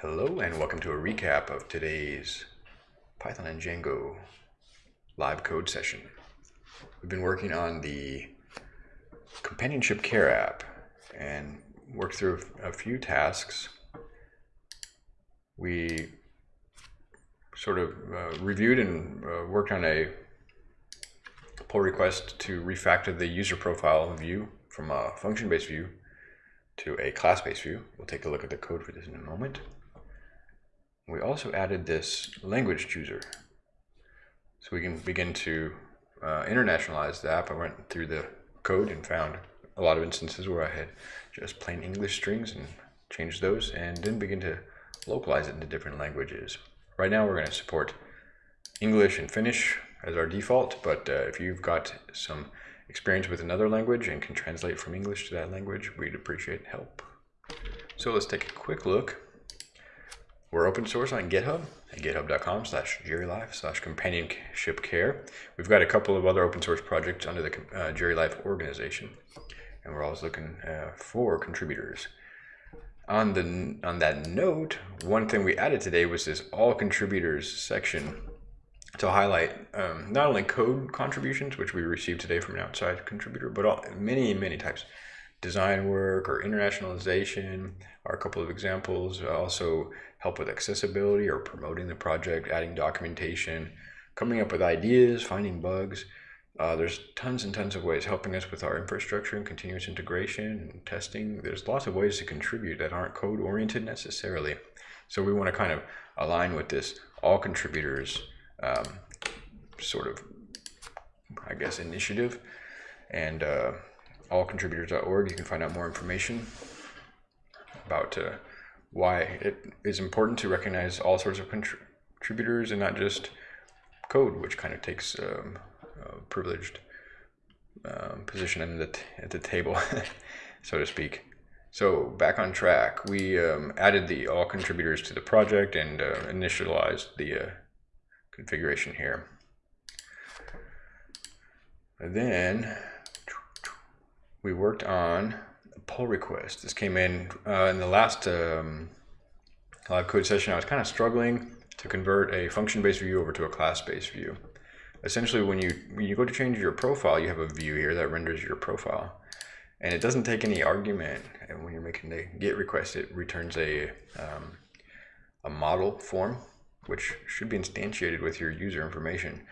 Hello and welcome to a recap of today's Python and Django live code session. We've been working on the companionship care app and worked through a few tasks. We sort of uh, reviewed and uh, worked on a pull request to refactor the user profile view from a function-based view to a class-based view. We'll take a look at the code for this in a moment. We also added this language chooser. So we can begin to uh, internationalize the app. I went through the code and found a lot of instances where I had just plain English strings and changed those and then begin to localize it into different languages. Right now we're going to support English and Finnish as our default, but uh, if you've got some experience with another language and can translate from English to that language, we'd appreciate help. So let's take a quick look we're open source on GitHub at github.com slash gerilife slash companionship care. We've got a couple of other open source projects under the uh, Life organization, and we're always looking uh, for contributors. On the on that note, one thing we added today was this all contributors section to highlight um, not only code contributions, which we received today from an outside contributor, but all, many, many types design work or internationalization are a couple of examples. Also help with accessibility or promoting the project, adding documentation, coming up with ideas, finding bugs. Uh, there's tons and tons of ways helping us with our infrastructure and continuous integration and testing. There's lots of ways to contribute that aren't code oriented necessarily. So we want to kind of align with this all contributors um, sort of, I guess, initiative. And uh, allcontributors.org. You can find out more information about uh, why it is important to recognize all sorts of contributors and not just code, which kind of takes um, a privileged um, position in the at the table, so to speak. So back on track, we um, added the all contributors to the project and uh, initialized the uh, configuration here. And then we worked on a pull request. This came in uh, in the last um, live code session. I was kind of struggling to convert a function-based view over to a class-based view. Essentially, when you when you go to change your profile, you have a view here that renders your profile, and it doesn't take any argument. And when you're making the GET request, it returns a um, a model form, which should be instantiated with your user information.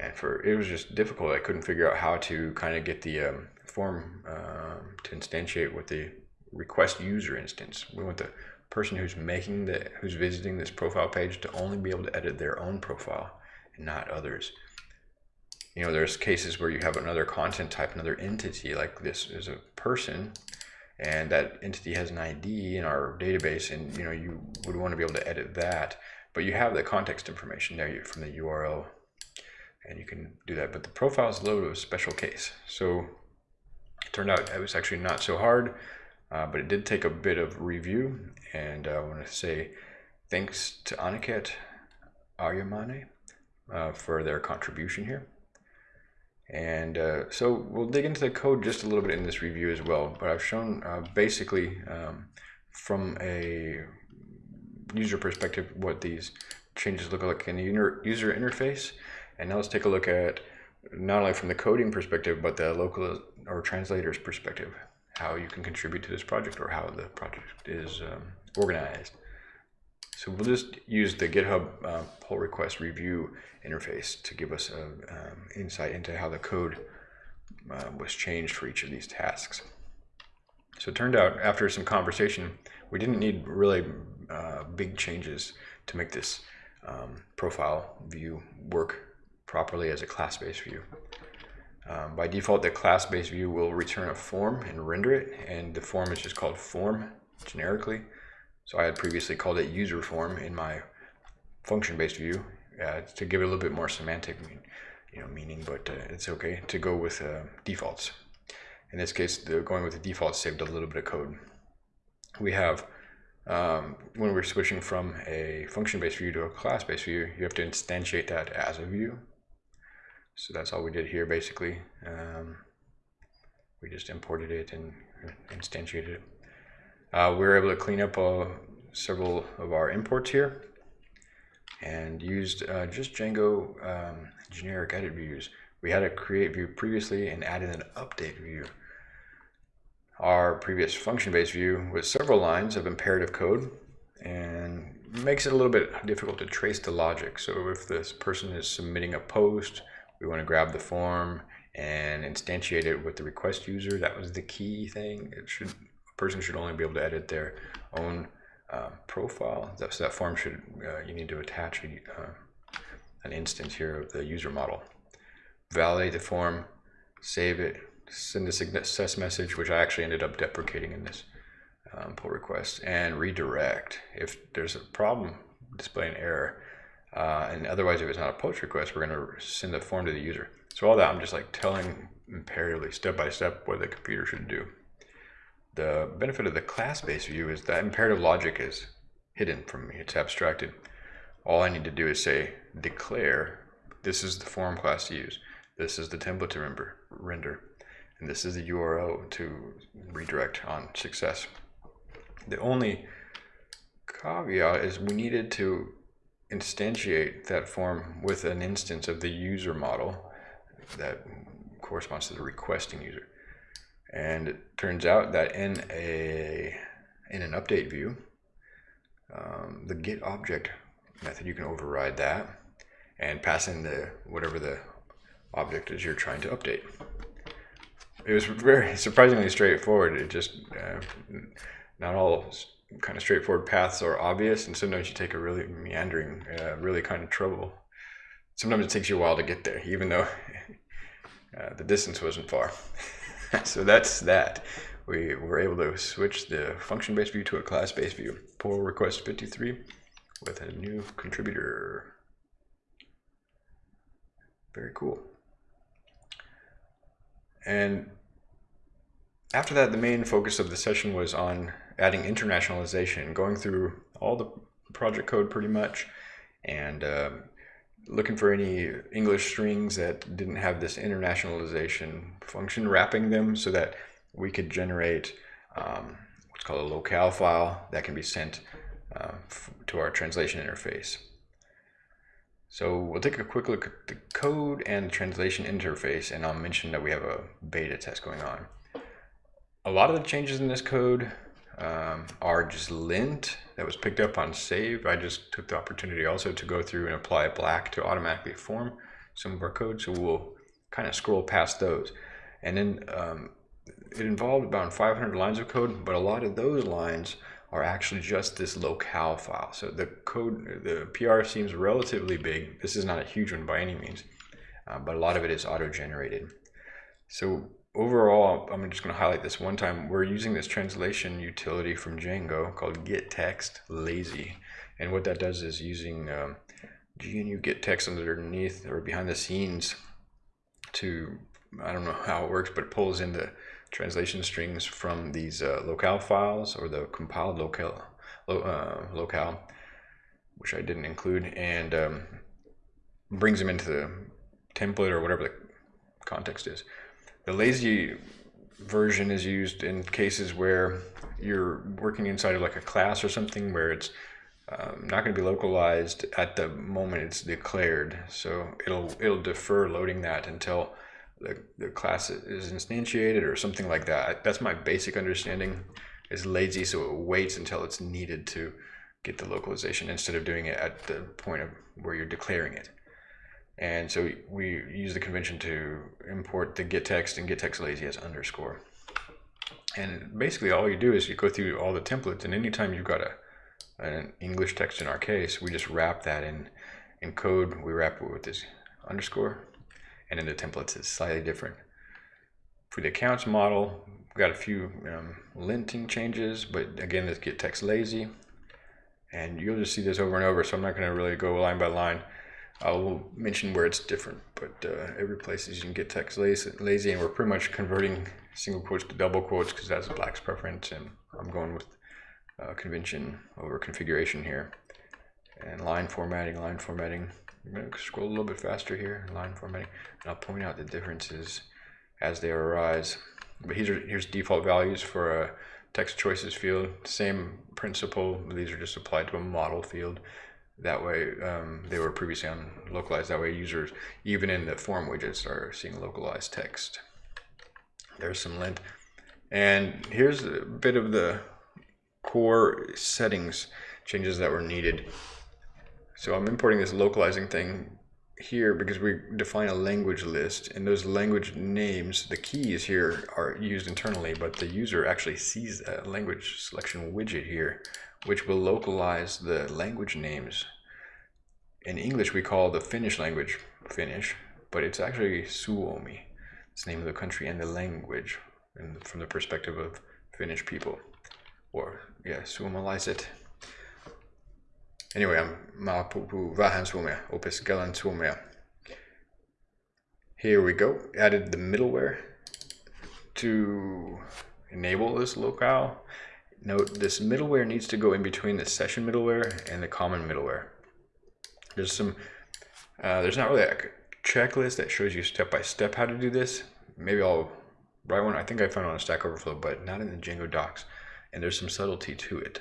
And for it was just difficult. I couldn't figure out how to kind of get the um, form uh, to instantiate with the request user instance. We want the person who's making the, who's visiting this profile page to only be able to edit their own profile and not others. You know, there's cases where you have another content type, another entity, like this is a person, and that entity has an ID in our database, and you know, you would want to be able to edit that, but you have the context information there from the URL, and you can do that. But the profile is bit of a special case. So it turned out it was actually not so hard, uh, but it did take a bit of review. And uh, I want to say thanks to Aniket Aryamane uh, for their contribution here. And uh, so we'll dig into the code just a little bit in this review as well. But I've shown uh, basically um, from a user perspective what these changes look like in the user interface. And now let's take a look at not only from the coding perspective, but the local or translator's perspective, how you can contribute to this project or how the project is um, organized. So we'll just use the GitHub uh, pull request review interface to give us a um, insight into how the code uh, was changed for each of these tasks. So it turned out after some conversation, we didn't need really uh, big changes to make this um, profile view work properly as a class-based view. Um, by default, the class-based view will return a form and render it, and the form is just called form generically. So I had previously called it user form in my function-based view uh, to give it a little bit more semantic you know, meaning, but uh, it's okay to go with uh, defaults. In this case, the, going with the default saved a little bit of code. We have, um, when we're switching from a function-based view to a class-based view, you have to instantiate that as a view. So that's all we did here basically. Um, we just imported it and instantiated it. Uh, we were able to clean up uh, several of our imports here and used uh, just Django um, generic edit views. We had a create view previously and added an update view. Our previous function-based view with several lines of imperative code and makes it a little bit difficult to trace the logic. So if this person is submitting a post, we want to grab the form and instantiate it with the request user. That was the key thing. It should a person should only be able to edit their own uh, profile. That, so that form should uh, you need to attach a, uh, an instance here of the user model. Validate the form, save it, send a success message, which I actually ended up deprecating in this um, pull request, and redirect. If there's a problem, display an error. Uh, and otherwise, if it's not a post request, we're going to send the form to the user. So all that, I'm just like telling imperatively, step by step, what the computer should do. The benefit of the class-based view is that imperative logic is hidden from me. It's abstracted. All I need to do is say, declare, this is the form class to use. This is the template to render, render and this is the URL to redirect on success. The only caveat is we needed to instantiate that form with an instance of the user model that corresponds to the requesting user. And it turns out that in a in an update view, um, the get object method, you can override that and pass in the whatever the object is you're trying to update it was very surprisingly straightforward. It just uh, not all kind of straightforward paths are obvious, and sometimes you take a really meandering, uh, really kind of trouble. Sometimes it takes you a while to get there, even though uh, the distance wasn't far. so that's that. We were able to switch the function-based view to a class-based view. Pull request 53 with a new contributor. Very cool. And after that, the main focus of the session was on adding internationalization, going through all the project code pretty much, and uh, looking for any English strings that didn't have this internationalization function, wrapping them so that we could generate um, what's called a locale file that can be sent uh, to our translation interface. So we'll take a quick look at the code and translation interface, and I'll mention that we have a beta test going on. A lot of the changes in this code um, are just lint that was picked up on save. I just took the opportunity also to go through and apply black to automatically form some of our code. So we'll kind of scroll past those. And then um, it involved about 500 lines of code, but a lot of those lines are actually just this locale file. So the code, the PR seems relatively big. This is not a huge one by any means, uh, but a lot of it is auto-generated. So overall, I'm just going to highlight this one time. We're using this translation utility from Django called gettext lazy. And what that does is using um, GNU gettext underneath or behind the scenes to, I don't know how it works, but it pulls in the translation strings from these uh, locale files or the compiled locale, lo, uh, locale, which I didn't include, and um, brings them into the template or whatever the context is. The lazy version is used in cases where you're working inside of like a class or something where it's um, not going to be localized at the moment it's declared. So it'll it'll defer loading that until the, the class is instantiated or something like that. That's my basic understanding. Is lazy, so it waits until it's needed to get the localization instead of doing it at the point of where you're declaring it. And so we use the convention to import the gettext and gettext lazy as underscore. And basically all you do is you go through all the templates and anytime you've got a an English text in our case, we just wrap that in in code. We wrap it with this underscore and in the templates it's slightly different. For the accounts model, we've got a few um, linting changes, but again, this gettext lazy. And you'll just see this over and over, so I'm not going to really go line by line. I'll mention where it's different, but uh, every place you can get text lazy and we're pretty much converting single quotes to double quotes because that's Black's preference, and I'm going with uh, convention over configuration here. And line formatting, line formatting. I'm going to scroll a little bit faster here, line formatting, and I'll point out the differences as they arise. But here's, here's default values for a text choices field, same principle. These are just applied to a model field. That way, um, they were previously on localized. That way, users, even in the form widgets, are seeing localized text. There's some lint. And here's a bit of the core settings changes that were needed. So I'm importing this localizing thing here because we define a language list and those language names, the keys here are used internally, but the user actually sees a language selection widget here, which will localize the language names. In English, we call the Finnish language Finnish, but it's actually Suomi. It's the name of the country and the language and from the perspective of Finnish people. Or, yeah, suomalaiset. Anyway, mä puhun vähän suomea, opiskelen suomea. Here we go, added the middleware to enable this locale. Note this middleware needs to go in between the session middleware and the common middleware. There's some, uh, there's not really a checklist that shows you step by step how to do this. Maybe I'll write one. I think I found on Stack Overflow, but not in the Django docs. And there's some subtlety to it.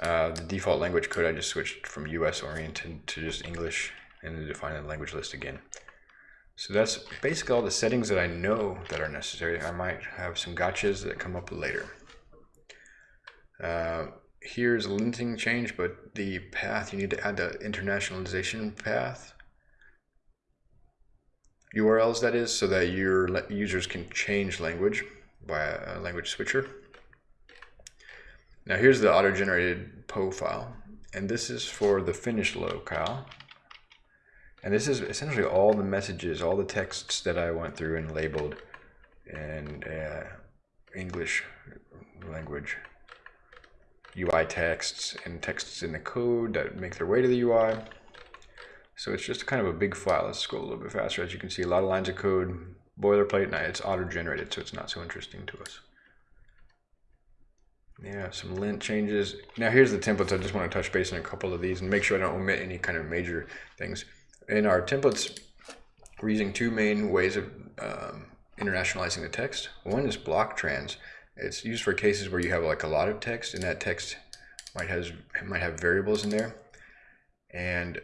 Uh, the default language code, I just switched from US oriented to just English and then define the language list again. So that's basically all the settings that I know that are necessary. I might have some gotchas that come up later. Uh, here's a linting change, but the path, you need to add the internationalization path. URLs that is, so that your users can change language by a language switcher. Now here's the auto-generated PO file, and this is for the Finnish locale. And this is essentially all the messages, all the texts that I went through and labeled in uh, English language. UI texts and texts in the code that make their way to the UI. So it's just kind of a big file. Let's scroll a little bit faster. As you can see, a lot of lines of code, boilerplate, and it's auto-generated, so it's not so interesting to us. Yeah, some lint changes. Now here's the templates. I just want to touch base on a couple of these and make sure I don't omit any kind of major things. In our templates, we're using two main ways of um, internationalizing the text. One is block trans. It's used for cases where you have like a lot of text and that text might has might have variables in there. And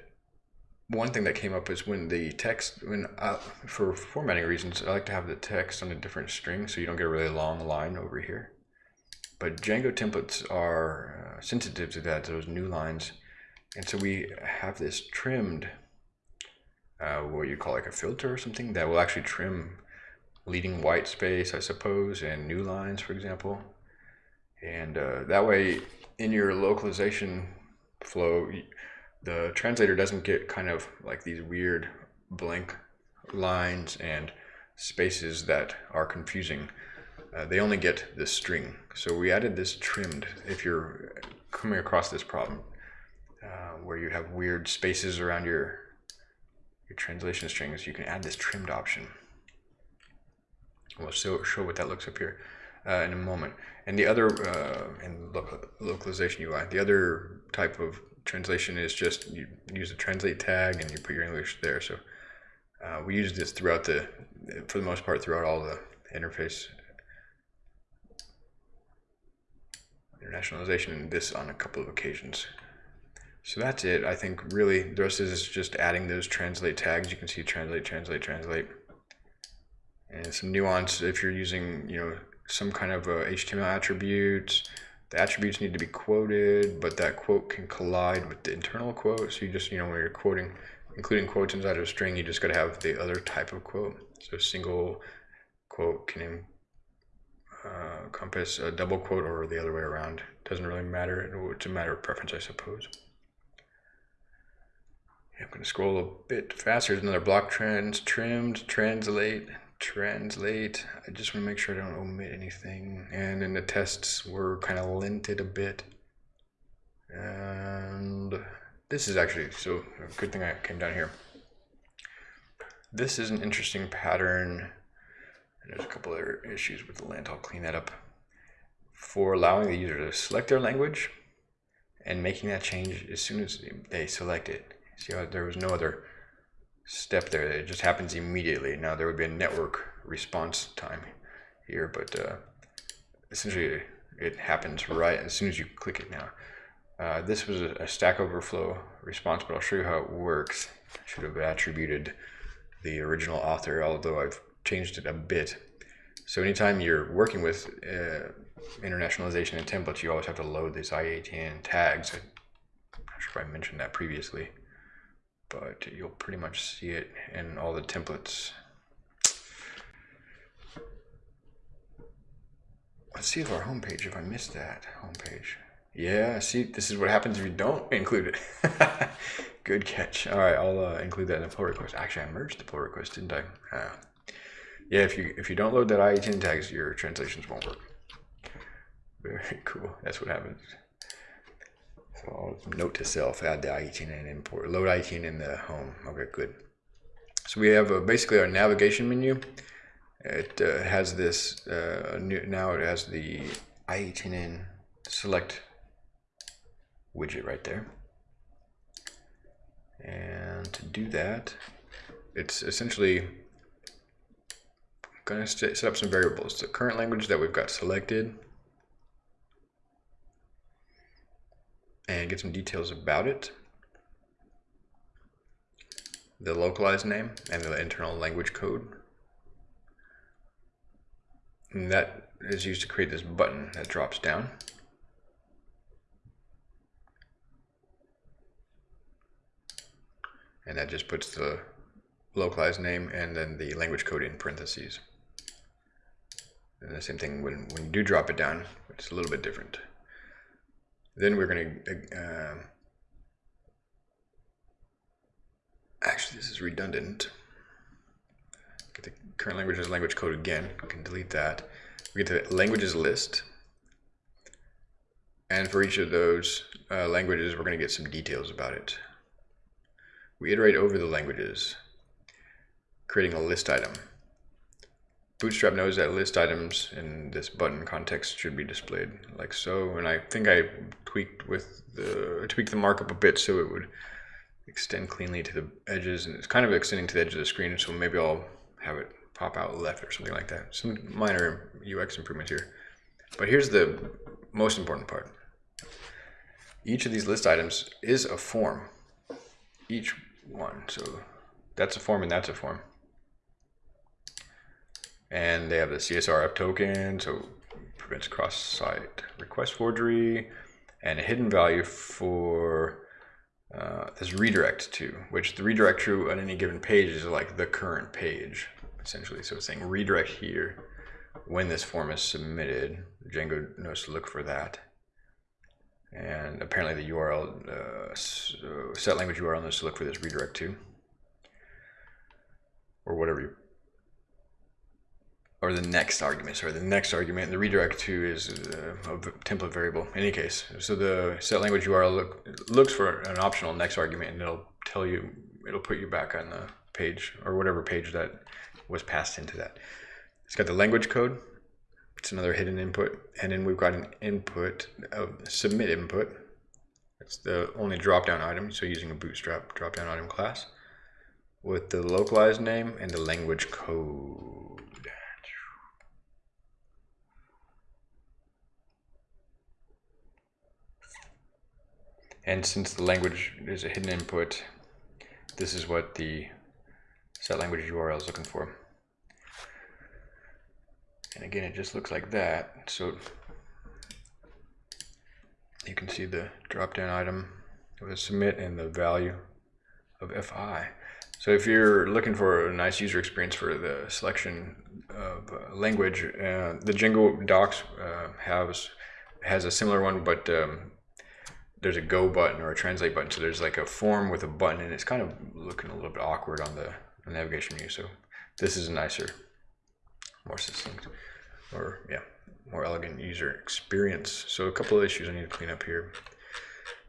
one thing that came up is when the text, when uh, for formatting reasons, I like to have the text on a different string so you don't get a really long line over here. But Django templates are uh, sensitive to that, those new lines. And so we have this trimmed, uh, what you call like a filter or something that will actually trim leading white space, I suppose, and new lines, for example. And uh, that way, in your localization flow, the translator doesn't get kind of like these weird blank lines and spaces that are confusing uh, they only get this string. So we added this trimmed if you're coming across this problem uh, where you have weird spaces around your your translation strings, you can add this trimmed option. We'll show, show what that looks up here uh, in a moment. And the other, uh, in lo localization UI, the other type of translation is just you use the translate tag and you put your English there. So uh, we use this throughout the, for the most part, throughout all the interface internationalization and this on a couple of occasions. So that's it. I think really the rest is just adding those translate tags. You can see translate, translate, translate. And some nuance if you're using, you know, some kind of HTML attributes, the attributes need to be quoted, but that quote can collide with the internal quote. So you just, you know, when you're quoting, including quotes inside of a string, you just got to have the other type of quote. So single quote can uh, compass a double quote or the other way around. Doesn't really matter. It's a matter of preference, I suppose. I'm going to scroll a bit faster. There's another block trans, trimmed, translate, translate. I just want to make sure I don't omit anything. And then the tests were kind of linted a bit. And this is actually, so good thing I came down here. This is an interesting pattern there's a couple other issues with the lint. I'll clean that up. For allowing the user to select their language and making that change as soon as they select it. See how there was no other step there. It just happens immediately. Now there would be a network response time here, but uh, essentially it happens right as soon as you click it now. Uh, this was a, a, Stack Overflow response, but I'll show you how it works. I should have attributed the original author, although I've changed it a bit. So anytime you're working with uh, internationalization and templates, you always have to load these i18n tags. I'm not sure if I mentioned that previously, but you'll pretty much see it in all the templates. Let's see if our homepage, if I missed that homepage. Yeah, see, this is what happens if you don't include it. Good catch. All right, I'll uh, include that in the pull request. Actually, I merged the pull request, didn't I? Uh, yeah, if you if you don't load that i18n tags, your translations won't work. Very cool. That's what happens. So I'll note to self, add the i18n and import, load i18n in the home. Okay, good. So we have uh, basically our navigation menu. It uh, has this, uh, new, now it has the i18n select widget right there. And to do that, it's essentially going to set up some variables. The current language that we've got selected and get some details about it. The localized name and the internal language code. And that is used to create this button that drops down. and that just puts the localized name and then the language code in parentheses. And the same thing when, when you do drop it down, it's a little bit different. Then we're going to, uh, actually this is redundant. Get the current language as language code again, we can delete that. We get the languages list. And for each of those uh, languages, we're going to get some details about it. We iterate over the languages, creating a list item. Bootstrap knows that list items in this button context should be displayed like so, and I think I tweaked with the tweaked the markup a bit so it would extend cleanly to the edges, and it's kind of extending to the edge of the screen, so maybe I'll have it pop out left or something like that. Some minor UX improvements here. But here's the most important part. Each of these list items is a form. Each one. So that's a form and that's a form. And they have the CSRF token, so prevents cross-site request forgery, and a hidden value for uh, this redirect to, which the redirect to on any given page is like the current page, essentially. So it's saying redirect here when this form is submitted. Django knows to look for that and apparently the URL uh, set language URL knows to look for this redirect to or whatever you or the next argument sorry the next argument the redirect to is uh, a template variable in any case so the set language URL look, looks for an optional next argument and it'll tell you it'll put you back on the page or whatever page that was passed into that it's got the language code it's another hidden input. And then we've got an input, of submit input. That's the only drop-down item. So using a bootstrap drop-down item class with the localized name and the language code. And since the language is a hidden input, this is what the set language URL is looking for. And again, it just looks like that. So you can see the drop down item with a submit and the value of FI. So if you're looking for a nice user experience for the selection of uh, language, uh, the Django docs uh, has has a similar one, but um, there's a go button or a translate button. So there's like a form with a button, and it's kind of looking a little bit awkward on the, navigation menu. So this is a nicer more succinct or yeah, more elegant user experience. So a couple of issues I need to clean up here.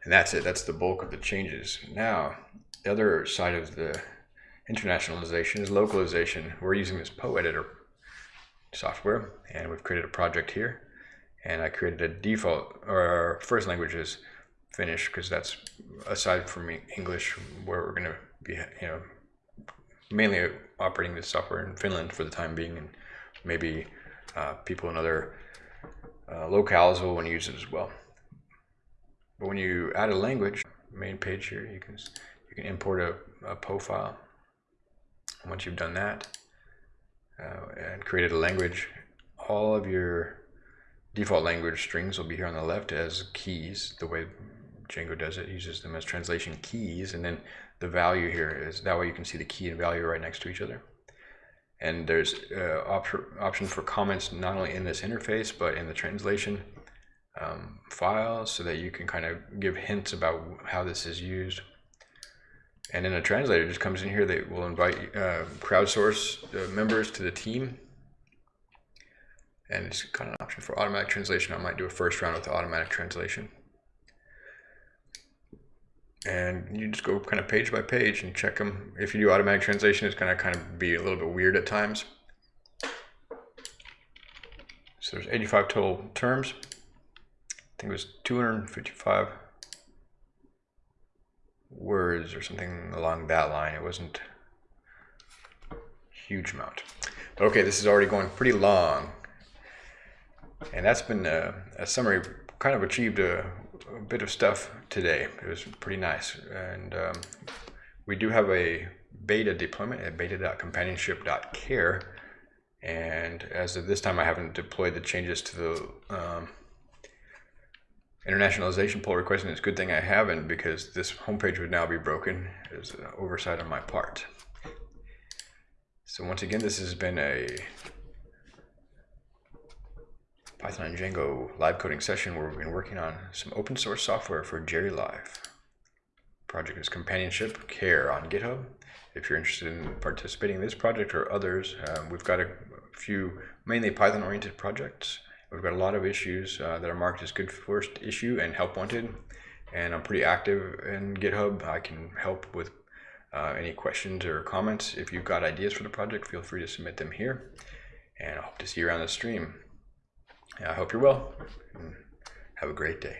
And that's it. That's the bulk of the changes. Now, the other side of the internationalization is localization. We're using this POEditor software and we've created a project here and I created a default or first language is Finnish because that's aside from English where we're going to be you know mainly operating this software in Finland for the time being and maybe uh, people in other uh, locales will want to use it as well. But when you add a language, main page here, you can you can import a, a PO file. Once you've done that uh, and created a language, all of your default language strings will be here on the left as keys. The way Django does it, uses them as translation keys, and then the value here is that way you can see the key and value right next to each other. And there's uh, op option for comments not only in this interface but in the translation um, file, so that you can kind of give hints about how this is used. And then a translator just comes in here that will invite uh, crowdsource uh, members to the team. And it's kind of an option for automatic translation. I might do a first round with automatic translation. And you just go kind of page by page and check them. If you do automatic translation, it's going to kind of be a little bit weird at times. So there's 85 total terms. I think it was 255 words or something along that line. It wasn't huge amount. Okay, this is already going pretty long. And that's been a, a summary, kind of achieved a, a, bit of stuff today. It was pretty nice. And um, we do have a beta deployment at beta.companionship.care. And as of this time, I haven't deployed the changes to the um, internationalization pull request, and it's a good thing I haven't because this homepage would now be broken as an oversight on my part. So once again, this has been a Python and Django live coding session where we've been working on some open source software for GeriLife. Project is Companionship Care on GitHub. If you're interested in participating in this project or others, um, we've got a few mainly Python oriented projects We've got a lot of issues uh, that are marked as good first issue and help wanted. And I'm pretty active in GitHub. I can help with uh, any questions or comments. If you've got ideas for the project, feel free to submit them here. And I hope to see you around the stream. I hope you're well. Mm. have a great day.